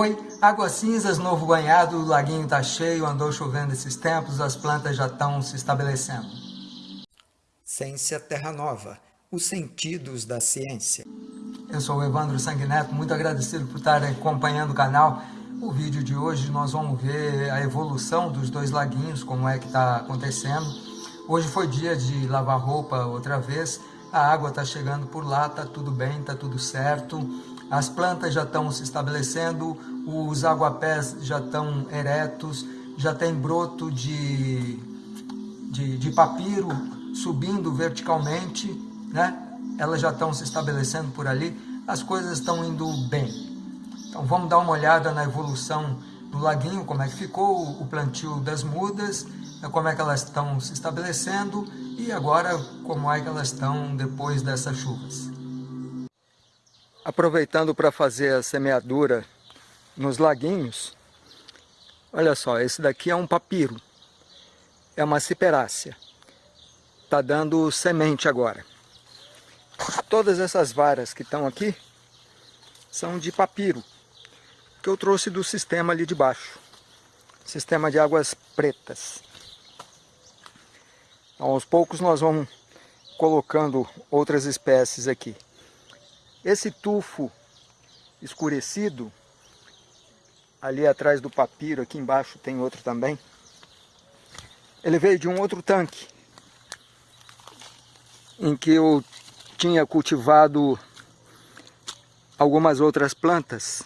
Oi, águas cinzas, novo banhado, o laguinho está cheio, andou chovendo esses tempos, as plantas já estão se estabelecendo. Ciência Terra Nova, os sentidos da ciência. Eu sou o Evandro Sanguineto, muito agradecido por estar acompanhando o canal. O vídeo de hoje nós vamos ver a evolução dos dois laguinhos, como é que está acontecendo. Hoje foi dia de lavar roupa outra vez, a água está chegando por lá, está tudo bem, está tudo certo as plantas já estão se estabelecendo, os aguapés já estão eretos, já tem broto de, de, de papiro subindo verticalmente, né? elas já estão se estabelecendo por ali, as coisas estão indo bem. Então vamos dar uma olhada na evolução do laguinho, como é que ficou o plantio das mudas, como é que elas estão se estabelecendo e agora como é que elas estão depois dessas chuvas. Aproveitando para fazer a semeadura nos laguinhos, olha só, esse daqui é um papiro, é uma ciperácea, está dando semente agora. Todas essas varas que estão aqui são de papiro, que eu trouxe do sistema ali de baixo, sistema de águas pretas. Então, aos poucos nós vamos colocando outras espécies aqui. Esse tufo escurecido, ali atrás do papiro, aqui embaixo tem outro também, ele veio de um outro tanque, em que eu tinha cultivado algumas outras plantas.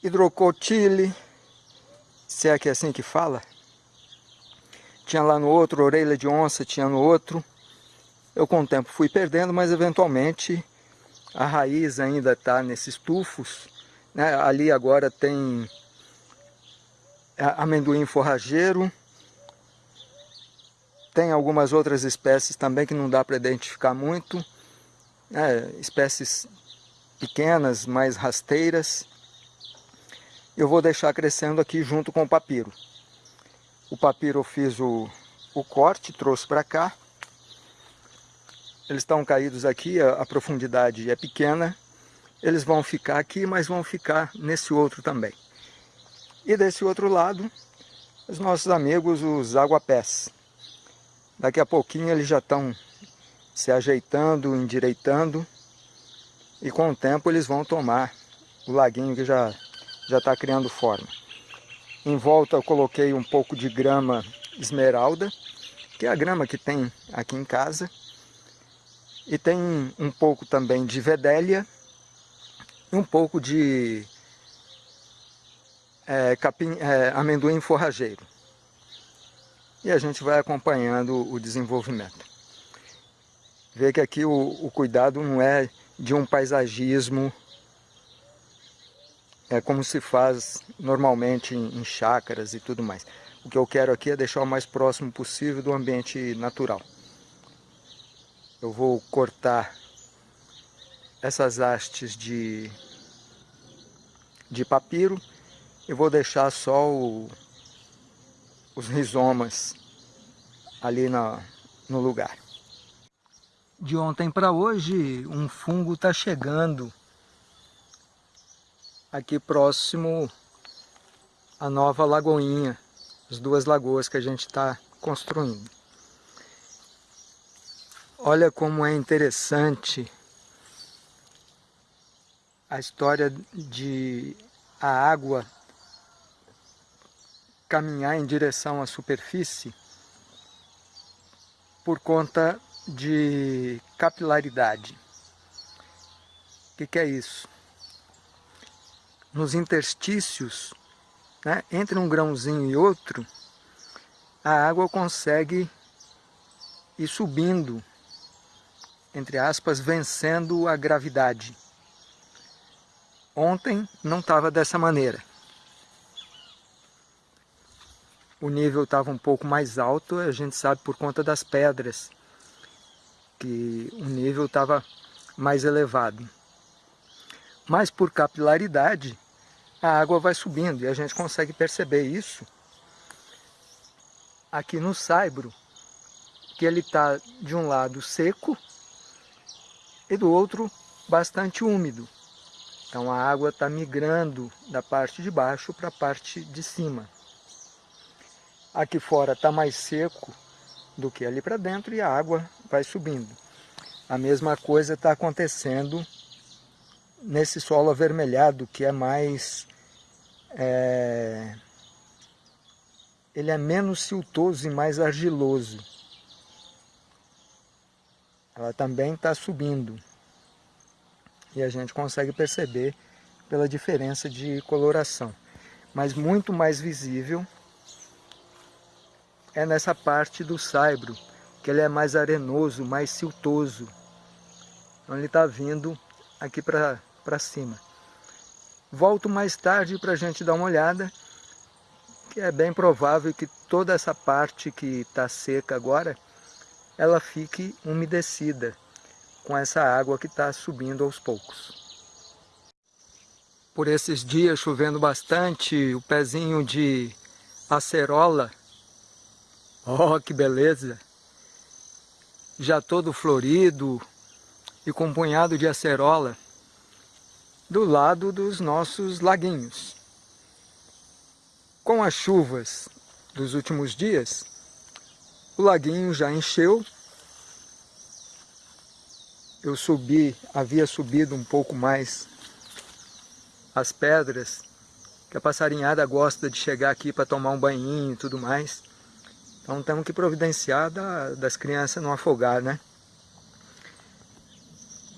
Hidrocotile, se é que é assim que fala. Tinha lá no outro, orelha de onça, tinha no outro. Eu com o tempo fui perdendo, mas eventualmente a raiz ainda está nesses tufos. Né? Ali agora tem amendoim forrageiro. Tem algumas outras espécies também que não dá para identificar muito. Né? Espécies pequenas, mais rasteiras. Eu vou deixar crescendo aqui junto com o papiro. O papiro eu fiz o, o corte, trouxe para cá. Eles estão caídos aqui, a, a profundidade é pequena. Eles vão ficar aqui, mas vão ficar nesse outro também. E desse outro lado, os nossos amigos, os aguapés. Daqui a pouquinho eles já estão se ajeitando, endireitando. E com o tempo eles vão tomar o laguinho que já já está criando forma. Em volta eu coloquei um pouco de grama esmeralda, que é a grama que tem aqui em casa. E tem um pouco também de vedélia e um pouco de é, capim, é, amendoim forrageiro. E a gente vai acompanhando o desenvolvimento. Vê que aqui o, o cuidado não é de um paisagismo, é como se faz normalmente em, em chácaras e tudo mais. O que eu quero aqui é deixar o mais próximo possível do ambiente natural eu vou cortar essas hastes de, de papiro e vou deixar só o, os rizomas ali na, no lugar. De ontem para hoje, um fungo está chegando aqui próximo à nova lagoinha, as duas lagoas que a gente está construindo. Olha como é interessante a história de a água caminhar em direção à superfície por conta de capilaridade. O que, que é isso? Nos interstícios, né, entre um grãozinho e outro, a água consegue ir subindo entre aspas, vencendo a gravidade. Ontem não estava dessa maneira. O nível estava um pouco mais alto, a gente sabe por conta das pedras, que o nível estava mais elevado. Mas por capilaridade, a água vai subindo e a gente consegue perceber isso aqui no saibro, que ele está de um lado seco e do outro bastante úmido. Então a água está migrando da parte de baixo para a parte de cima. Aqui fora está mais seco do que ali para dentro e a água vai subindo. A mesma coisa está acontecendo nesse solo avermelhado, que é mais... É, ele é menos siltoso e mais argiloso. Ela também está subindo. E a gente consegue perceber pela diferença de coloração. Mas muito mais visível é nessa parte do saibro, que ele é mais arenoso, mais siltoso. Então ele está vindo aqui para cima. Volto mais tarde para a gente dar uma olhada, que é bem provável que toda essa parte que está seca agora, ela fique umedecida com essa água que está subindo aos poucos. Por esses dias chovendo bastante, o pezinho de acerola, oh que beleza! Já todo florido, e com um punhado de acerola do lado dos nossos laguinhos. Com as chuvas dos últimos dias, o laguinho já encheu. Eu subi, havia subido um pouco mais as pedras, que a passarinhada gosta de chegar aqui para tomar um banhinho e tudo mais. Então temos que providenciar da, das crianças não afogar, né?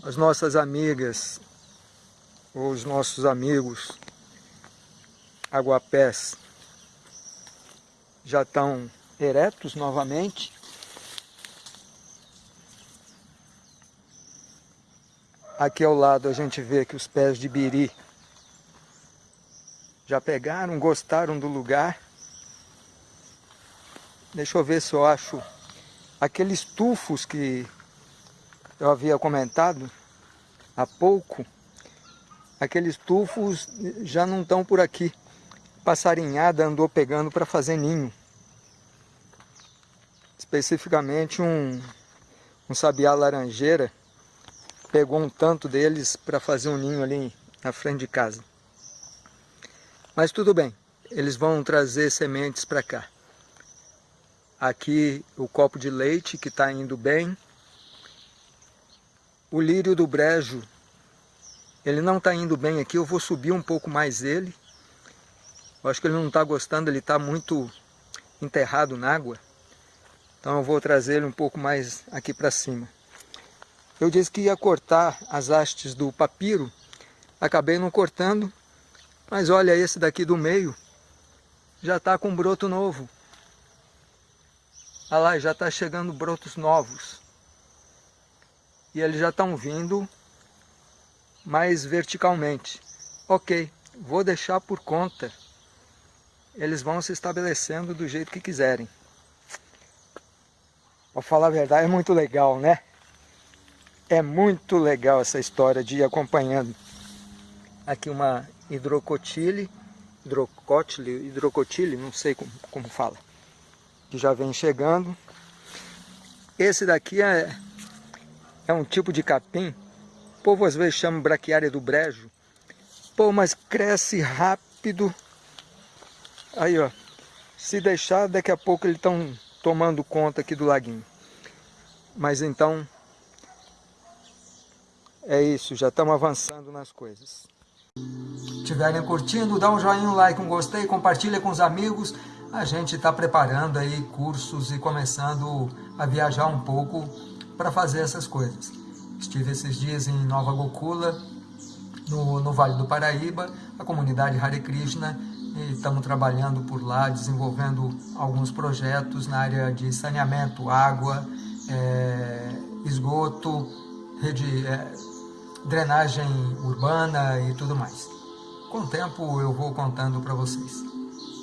as nossas amigas, os nossos amigos aguapés já estão eretos novamente. Aqui ao lado a gente vê que os pés de biri já pegaram, gostaram do lugar. Deixa eu ver se eu acho aqueles tufos que eu havia comentado há pouco, aqueles tufos já não estão por aqui. Passarinhada andou pegando para fazer ninho. Especificamente um, um sabiá laranjeira pegou um tanto deles para fazer um ninho ali na frente de casa. Mas tudo bem, eles vão trazer sementes para cá. Aqui o copo de leite que está indo bem, o lírio do brejo, ele não está indo bem aqui, eu vou subir um pouco mais ele. Eu acho que ele não está gostando, ele está muito enterrado na água. Então eu vou trazer ele um pouco mais aqui para cima. Eu disse que ia cortar as hastes do papiro, acabei não cortando, mas olha esse daqui do meio, já está com broto novo. Olha lá, já está chegando brotos novos e eles já estão vindo mais verticalmente. Ok, vou deixar por conta. Eles vão se estabelecendo do jeito que quiserem. Para falar a verdade, é muito legal, né? É muito legal essa história de ir acompanhando. Aqui uma hidrocotile, hidrocotile, hidrocotile, não sei como, como fala, que já vem chegando. Esse daqui é é um tipo de capim, o povo às vezes chama braquiária do brejo. Pô, mas cresce rápido. Aí, ó, se deixar, daqui a pouco eles estão tomando conta aqui do laguinho. Mas então, é isso, já estamos avançando nas coisas. Estiverem curtindo, dá um joinha, um like, um gostei, compartilha com os amigos. A gente está preparando aí cursos e começando a viajar um pouco para fazer essas coisas. Estive esses dias em Nova Gokula, no, no Vale do Paraíba, a comunidade Hare Krishna, estamos trabalhando por lá, desenvolvendo alguns projetos na área de saneamento, água, é, esgoto, rede, é, drenagem urbana e tudo mais. Com o tempo eu vou contando para vocês.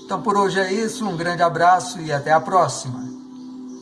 Então por hoje é isso, um grande abraço e até a próxima!